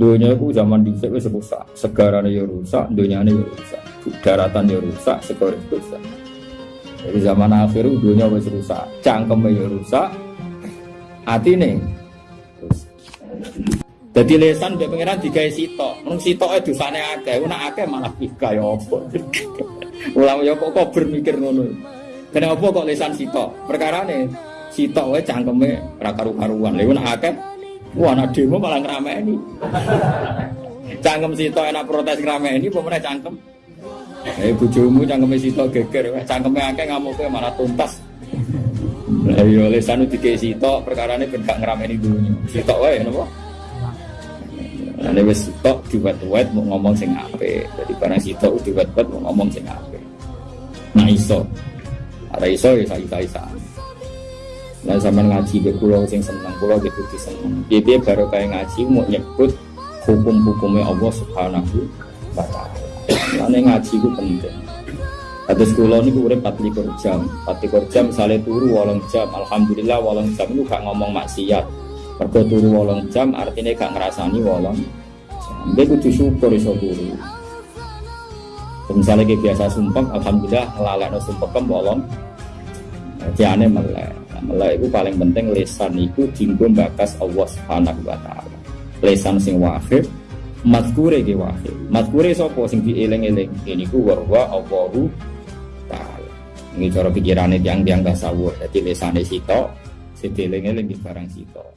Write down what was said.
Dunia itu zaman dhisik wis rusak, segarane ya rusak, dunyane ya rusak, daratan ya rusak, segara rusak. Jadi zaman akhir dunia wis rusak, cangkeme ya rusak, atine rusak. Jadi lesan mbek pangeran digawe sitok. Mung sitoke dosane akeh, nek akeh malah pika ya apa. Ulama ya kok bermikir ngono. Kenapa kok lesan sitok? Perkarane sitok wae cangkeme ra karu-karuan. Lha nek akeh wah anak demo malah ngrameni. Cangkem sitok enak protes ngrameni apa meneh cangkem. Eh bojomu cangkeme sitok geger, cangkeme akeh ngamuke malah tuntas. Lah iya lesan dikei sitok perkarane ben gak ngrameni dunya. Sitok wae napa? Ini wis sitok diwet-wet mau ngomong sing apik. Jadi barang sitok diwet-wet mau ngomong sing apik. Nah iso. Ada iso ya saya isa Nah zaman ngaji be kula sing seneng kula gitu di seneng. Piye baru kayak ngaji mau nyebut hukum-hukumnya Allah Subhanahu wa taala. Nah ngaji itu penting. Terus kula niku urip 24 jam. 24 jam misalnya turu 8 jam. Alhamdulillah 8 jam itu gak ngomong maksiat. Mergo turu wolong jam artinya gak ngerasani wolong. Dia kudu syukur iso turu. Misalnya kayak biasa sumpah, alhamdulillah lalekno sumpah kan wolong. Jane melek. Melek itu paling penting lesan itu dinggo bakas Allah Subhanahu wa taala. Lesan sing wahid mazkure ge wahid. Mazkure sapa sing dieling-eling? Ini ku wa Allahu taala. Ini cara pikirane tiang-tiang tasawuf. Jadi lesane sitok, sedeling-eling barang sitok.